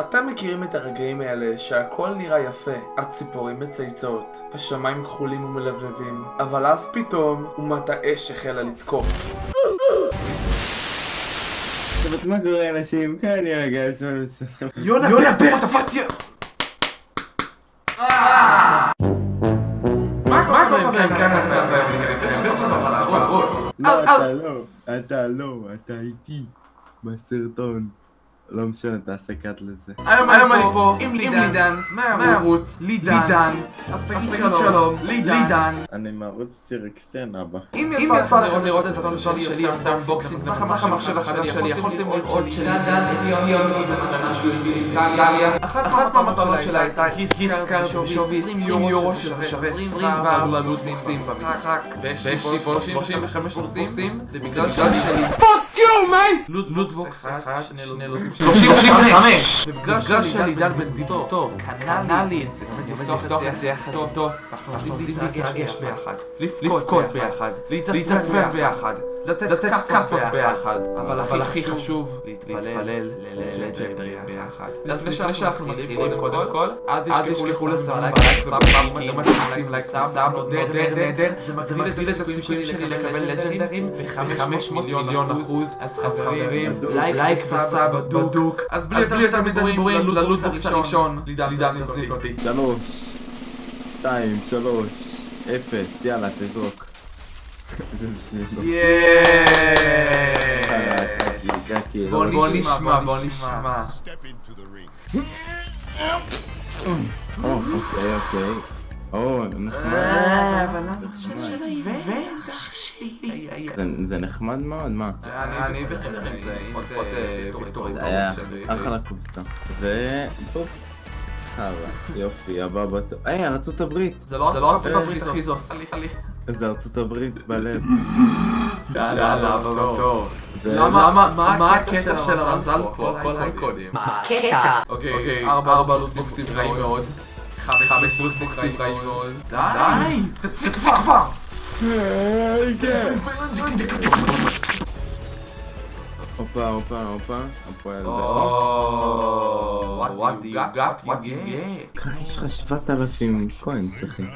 אתם מכירים את הרגעים האלה שהכל נראה יפה, הציפורים מצייצות, השמיים כחולים ומלבלבים, אבל אז פתאום אומת האש החלה לתקוף. טוב, אז מה קורה אנשים? כאן אני רגע. יונה, יונה, תפתיה! מה קורה כאן לא, אתה לא, אתה לא, אתה איתי בסרטון. לא משנה, תעשה cut לזה. היום אני פה עם לידן, מהערוץ לידן, אז תגיד שלום, לידן. אני מערוץ צ'ירקסטיין אבא. אם יצא לכם לראות את הסרטון שלי עושה unboxing במסך המחשב החדש שלי, יכולתם לראות שלידן הביא אותי במתנה שהוא הביא לאיטליה. אחת מהמטלות שלה הייתה gift card בשווי 20 יורו שזה שווה 24 לוטבוקסים במשחק. ויש לי פה 35 לוטבוקסים, ובגלל שלי... lootbox אחד, שני לוטבוקסים. 35! ובגלל שלידן בנדיבותו קנה לי את זה, לפתוח את זה יחד. איתו, אנחנו עובדים להתרגש ביחד, לבכות ביחד, להתעצבן ביחד, לתת כאפות ביחד, אבל הכי חשוב, להתפלל ל legendary ביחד. אז לפני שאנחנו מתחילים קודם כל, אל תשכחו לסמן לייק ו sub, אם אתם עושים לייק ו sub, נהדר נהדר, זה מגדיל את הסיכויים שלי לקבל לג'נדרים ב-500 מיליון אחוז, אז חברים, לייק וסאב בדוק, אז בלי יותר מדי דיבורים, ללוזבוקס הראשון, לידן תזיק אותי. שלוש, שתיים, שלוש, אפס, יאללה, תזרוק. לא- בוא לא- נשמע, בוא נשמע. אוקיי, אוקיי. או? זה- נחמד מאוד, מה? אני בסדר עם זה, היה אחלה קופסה. ו... טוב. חרא, יופי, הבא בתור. היי, ארצות הברית! זה לא ארצות הברית אחי, זה עושה לי. זה ארצות הברית בלב. יאללה, בתור. ו- למה, מה הקטע של המזל פה? כל האייקונים. מה הקטע? אוקיי, ארבע לוסבוקסים רעים מאוד. חמש לוסבוקסים רעים מאוד. די! תצא כבר כבר! הופה, הופה, הופה. הפועל what you got, what you get. באר. יש לך 7,000 קוין, צריכים.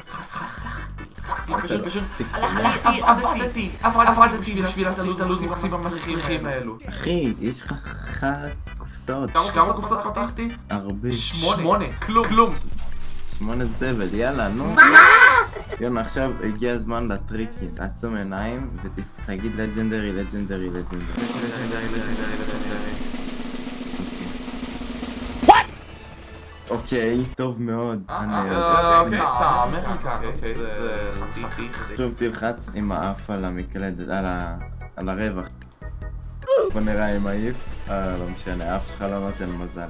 פשוט, פשוט, הלכתי, עבדתי, עבדתי בשביל לעשות את המצליחים האלו. אחי, יש לך חרא קופסאות. כמה קופסאות פתחתי? הרבה. שמונה. כלום. כלום. שמונה זבל, יאללה, נו. יונה, עכשיו הגיע הזמן לטריקים. תעצום עיניים ותגיד לג'נדרי, לג'נדרי, לג'נדרי. אוקיי, טוב מאוד. אני אה, אוקיי, אתה אמריקה, אוקיי, זה חתיך. שוב תלחץ עם האף על המקלדת. על הרווח. בוא נראה אם העיף. אה, לא משנה, האף שלך לא נותן מזל.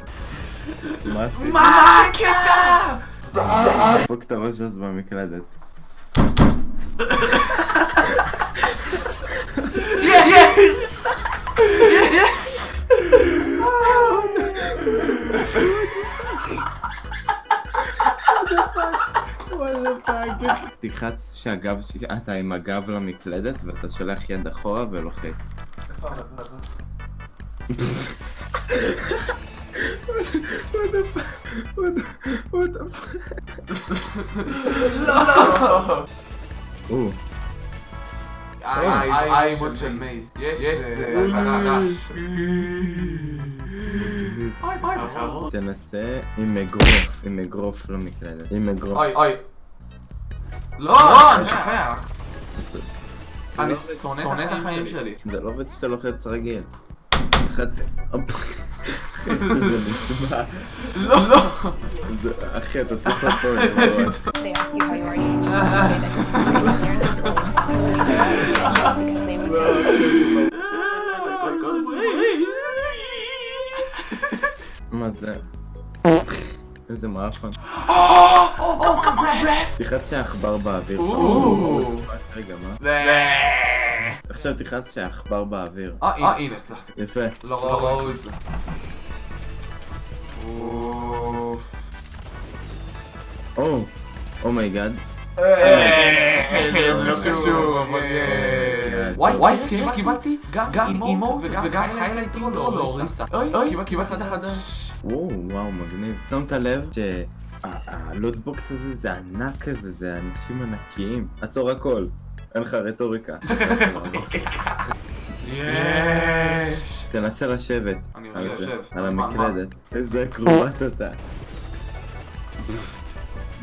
מה עשית? מה הקטע? דפוק את הראש אז במקלדת. תלחץ שהגב, ש- אתה עם הגב למקלדת ואתה שולח יד אחורה ולוחץ. או, אוי, זה חרוד. תנסה עם אגרוף, עם אגרוף למקלדת. עם אגרוף. אוי, אוי. לא, אני שוכח. אני שונא את החיים שלי. זה לא עובד שאתה לוחץ רגיל. זה נשמע. לא, לא. זה- אחי, אתה צריך לעשות את זה. ממש. They ask you זה? איזה מאפן. תלחץ שהעכבר באוויר. או. רגע, מה? אה, עכשיו תלחץ שהעכבר באוויר. הנה, הצלחתי. יפה. לא ראו את זה. או, oh my god. זה לא קשור, אבל. וואי, קיבלתי גם emote וגם highlight intro לאוריסה. אוי, קיבלתי את החדש. וואו, וואו, מגניב. שמת לב שהלוטבוקס הזה זה ענק כזה, זה אנשים ענקיים. עצור הכל, אין לך רטוריקה. יש! תנסה לשבת. אני יושב. על המקלדת. איזה אקרובט אתה.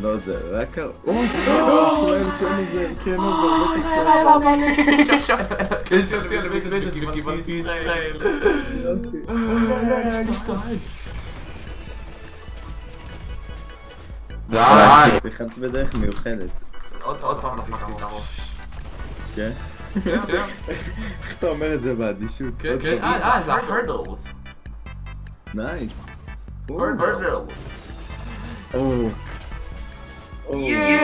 לא זה, רק ה... או, כן עוזר, כן עוזר, קשרתי על מקלדת וקיבלתי ישראל. די! תלחץ בדרך מיוחדת. עוד עוד פעם לחנקתי את הראש. כן? כן, כן. איך אתה אומר את זה באדישות? כן, עוד כן. פעם. אה, אה, זה ה-hurdles. נייס. או, hurdles. או. או, יופי.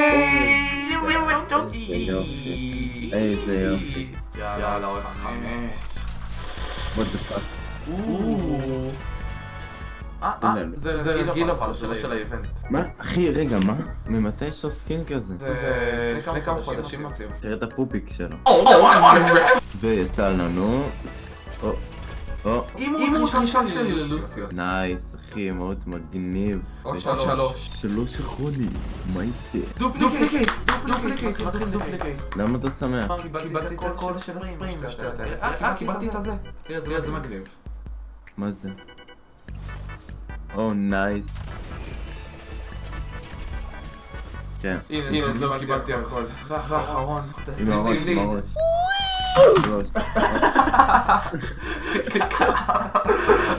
איזה יופי. יאללה, עוד חמש. what the fuck. אה, אה, זה זה רגיל אבל, זה לא של ה event. מה? אחי, רגע, מה? ממתי יש לו skin כזה? זה לפני כמה חודשים הוציאו. תראה את הפופיק שלו. Oh, ויצא לנו... או, emote ראשון שלי ללוסיו. nice, אחי, מאוד מגניב. עוד שלוש. שלוש אחרונים, מה יצא? duplicates, duplicates, מתחיל duplicates. למה אתה שמח? קיבלתי את הקול של הספריים והשטויות האלה. אה, קיבלתי את הזה. תראה, זה מגניב. מה זה? או, נייס. כן, הנה, זה קיבלתי הכל. עם הראש, עם הראש. שלוש.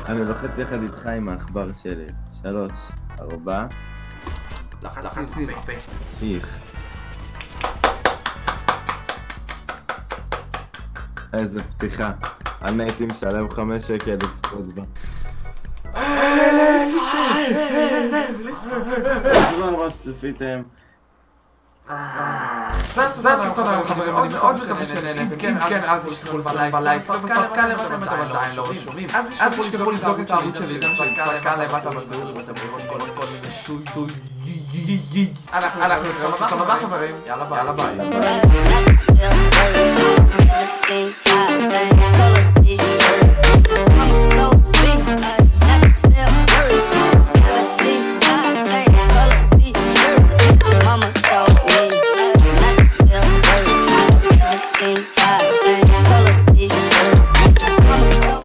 אני לוחץ יחד איתך עם העכבר שלי. שלוש, ארבע, לחצתי בפה. איך. איזה פתיחה. אני הייתי משלם חמש שקל לצפות בה. תודה רבה שצפיתם. זה הסרטון היום חברים, אני מאוד מקווה שנהנתם, אם כן אל תשכחו לסלם בלייק, למטה אם אתם עדיין לא רשומים, אל תשכחו לבדוק את הערוץ שלי, גם בתיאור, כל כל מיני שטוי אנחנו נתראה בסרטון הבא חברים, יאללה ביי.